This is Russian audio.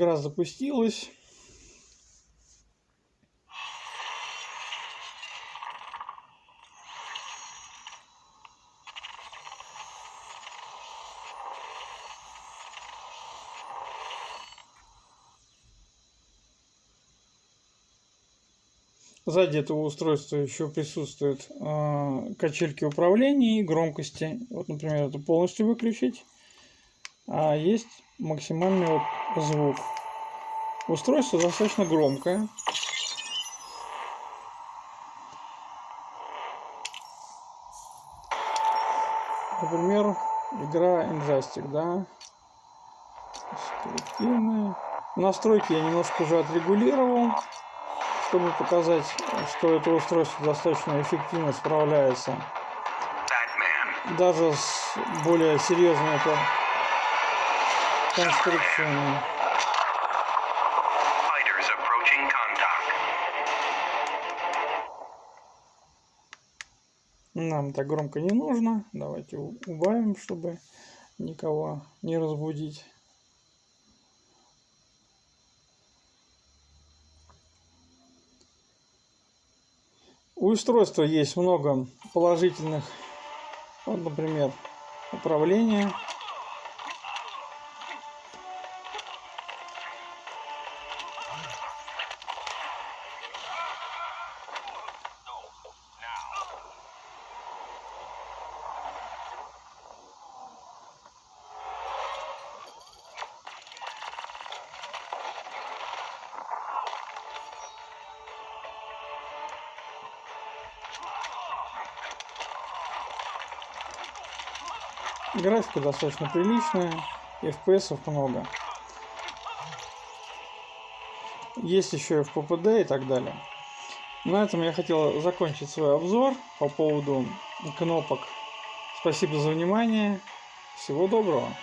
игра запустилась. Сзади этого устройства еще присутствуют э, качельки управления и громкости. Вот, например, это полностью выключить. А есть максимальный вот звук. Устройство достаточно громкое. Например, игра Injustice, да? Настройки я немножко уже отрегулировал чтобы показать, что это устройство достаточно эффективно справляется даже с более серьезной это конструкциями. Нам так громко не нужно. Давайте убавим, чтобы никого не разбудить. У устройства есть много положительных, вот, например, управление Графика достаточно приличная, FPS много. Есть еще FPPD и так далее. На этом я хотел закончить свой обзор по поводу кнопок. Спасибо за внимание. Всего доброго.